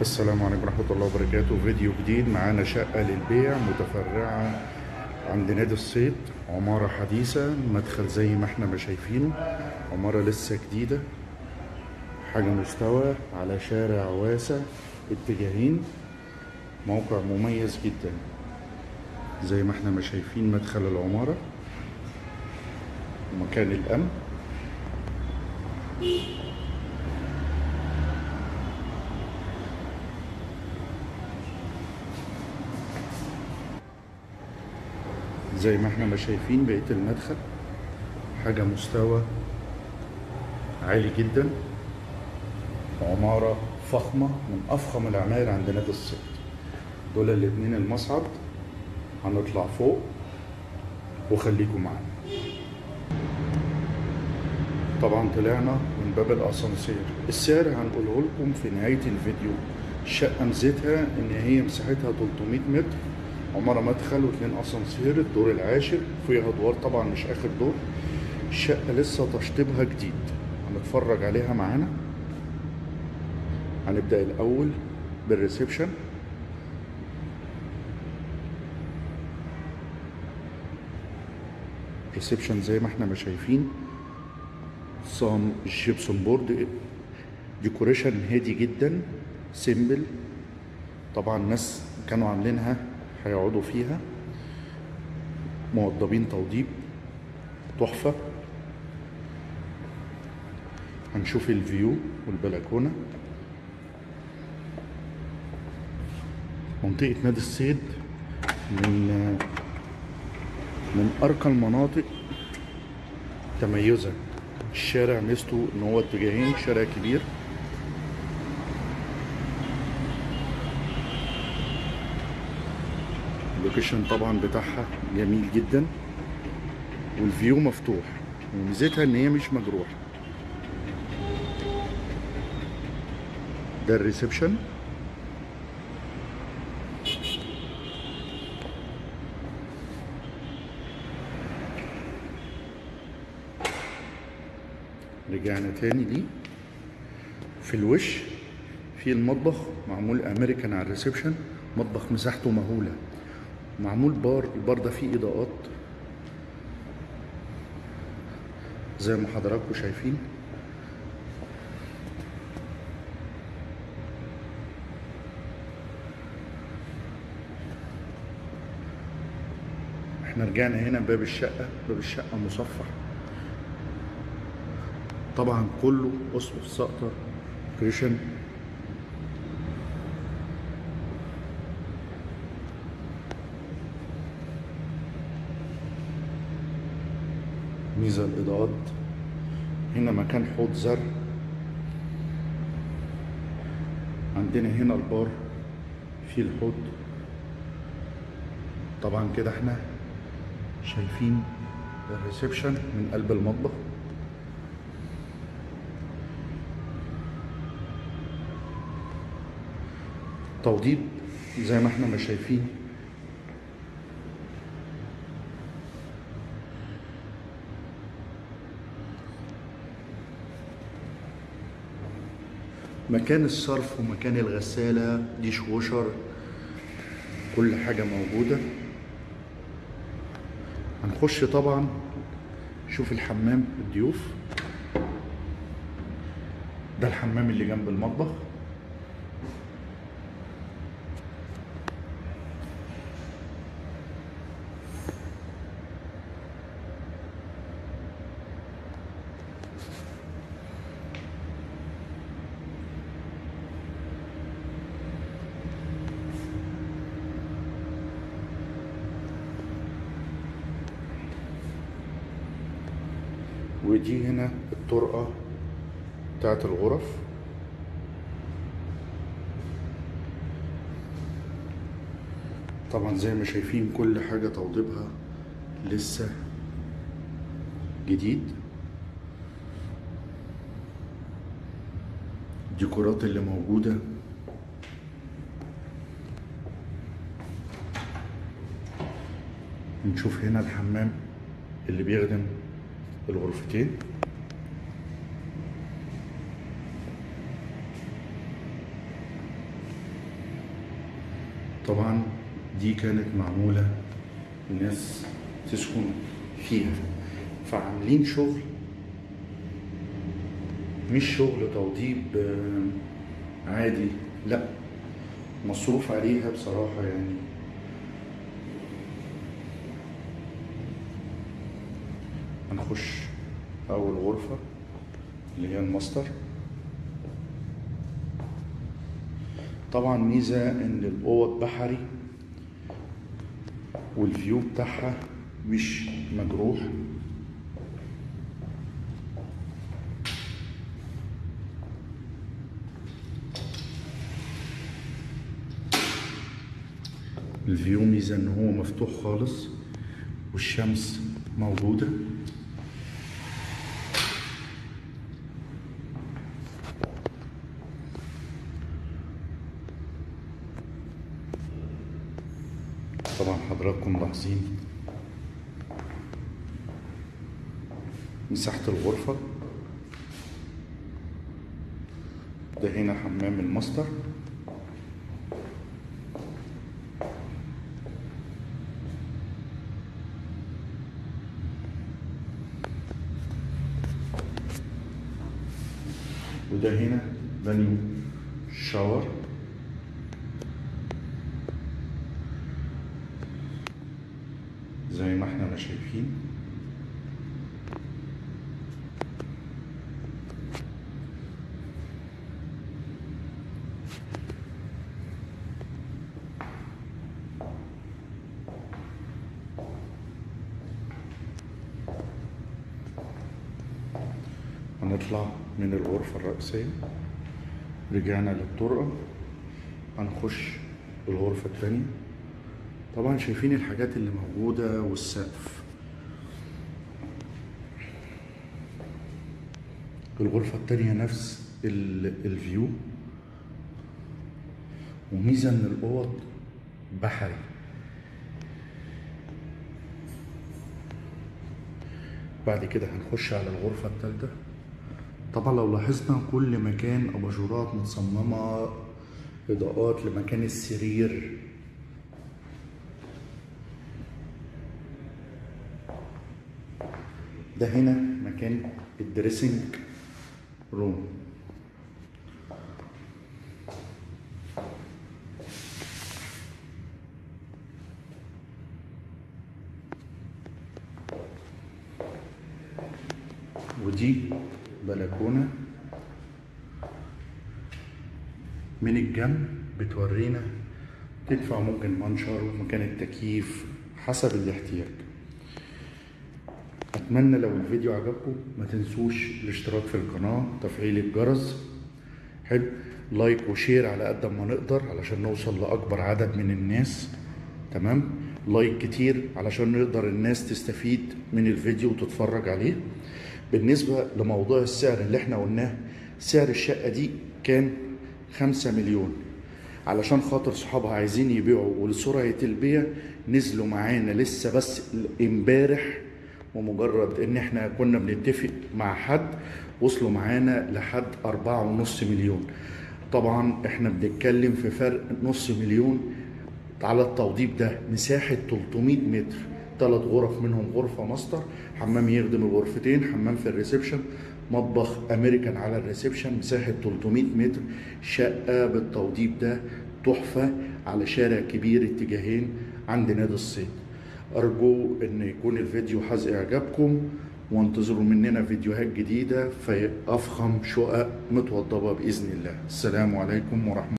السلام عليكم ورحمة الله وبركاته. فيديو جديد معانا شقة للبيع متفرعة عند نادي الصيد. عمارة حديثة مدخل زي ما إحنا ما شايفينه عمارة لسه جديدة. حاجة مستوى على شارع واسع اتجاهين. موقع مميز جدا. زي ما إحنا ما شايفين مدخل العمارة. ومكان الأمن. زي ما إحنا ما شايفين بقية المدخل حاجة مستوى عالي جدا عمارة فخمة من أفخم العماير عند نادي الصيد دول الاتنين المصعد هنطلع فوق وخليكم معانا. طبعا طلعنا من باب الأسانسير. السعر هنقوله لكم في نهاية الفيديو. الشقة ميزتها إن هي مساحتها 300 متر. عمارة مدخل واثنين أسانسير الدور العاشر فيها أدوار طبعا مش آخر دور. الشقة لسه تشطيبها جديد. هنتفرج عليها معانا. هنبدأ الأول بال reception. reception زي ما إحنا ما شايفين. صام ال gypsum board. decoration هادي جدا. simple. طبعا الناس كانوا عاملينها هيقعدوا فيها. موضبين توضيب تحفة. هنشوف ال view والبلكونة. منطقة نادي الصيد من من أرقى المناطق ميزة الشارع ميزته إن هو اتجاهين شارع كبير. ال location طبعا بتاعها جميل جدا وال view مفتوح وميزتها إن هي مش مجروح ده ال reception. رجعنا تاني ليه. في الوش في المطبخ معمول امريكان على ال reception مطبخ مساحته مهولة. معمول بار البار ده فيه إضاءات. زي ما حضراتكم شايفين. إحنا رجعنا هنا باب الشقة. باب الشقة مصفح طبعا كله أسقف سقطر. كريشن ميزة الإضاءات. هنا مكان حوض زرع. عندنا هنا البار فيه الحوض. طبعا كده إحنا شايفين الريسبشن من قلب المطبخ. توضيب زي ما إحنا ما شايفين. مكان الصرف ومكان الغسالة ديش ووشر كل حاجة موجودة. هنخش طبعا شوف الحمام الضيوف. ده الحمام اللي جنب المطبخ. ودي هنا الطرقة بتاعت الغرف. طبعا زي ما شايفين كل حاجة توضيبها لسه جديد. الديكورات اللي موجودة. نشوف هنا الحمام اللي بيخدم الغرفتين. طبعا دي كانت معمولة الناس تسكن فيها. فعاملين شغل. مش شغل توضيب آه، عادي. لا مصروف عليها بصراحة يعني هنخش أول غرفة اللي هي الماستر. طبعا ميزة إن الأوض بحري وال view بتاعها مش مجروح. الفيو ميزة إن هو مفتوح خالص والشمس موجودة طبعا حضراتكم ملاحظين مساحة الغرفة. ده هنا حمام الماستر. وده هنا بانيو shower. زي ما إحنا ما شايفين. هنطلع من الغرفة الرئيسية. رجعنا للطرقة. هنخش الغرفة التانية. طبعا شايفين الحاجات اللي موجودة والسقف. الغرفة التانية نفس ال- الفيو. وميزة إن الأوض بحري. بعد كده هنخش على الغرفة التالتة. طبعا لو لاحظنا كل مكان أباجورات متصممة إضاءات لمكان السرير. ده هنا مكان ال dressing room. ودي بلكونة من الجنب بتورينا تدفع ممكن منشر مكان التكييف حسب الاحتياج. اتمنى لو الفيديو عجبكم ما تنسوش الاشتراك في القناة تفعيل الجرس. حلو. like و share على قد ما نقدر علشان نوصل لأكبر عدد من الناس. تمام؟ like كتير علشان نقدر الناس تستفيد من الفيديو وتتفرج عليه. بالنسبة لموضوع السعر اللي إحنا قلناه سعر الشقة دي كان خمسة مليون. علشان خاطر صحابها عايزين يبيعوا ولسرعة البيع نزلوا معانا لسه بس امبارح ومجرد إن إحنا كنا بنتفق مع حد وصلوا معانا لحد أربعة ونص مليون. طبعا إحنا بنتكلم في فرق نص مليون على التوضيب ده. مساحة 300 متر. ثلاث غرف منهم غرفة ماستر. حمام يخدم الغرفتين حمام في ال reception. مطبخ أمريكان على ال reception. مساحة 300 متر. شقة بالتوضيب ده تحفة على شارع كبير اتجاهين عند نادي الصيد. أرجو إن يكون الفيديو حاز إعجابكم وانتظروا مننا فيديوهات جديدة في أفخم شقق متوضبة بإذن الله. السلام عليكم ورحمة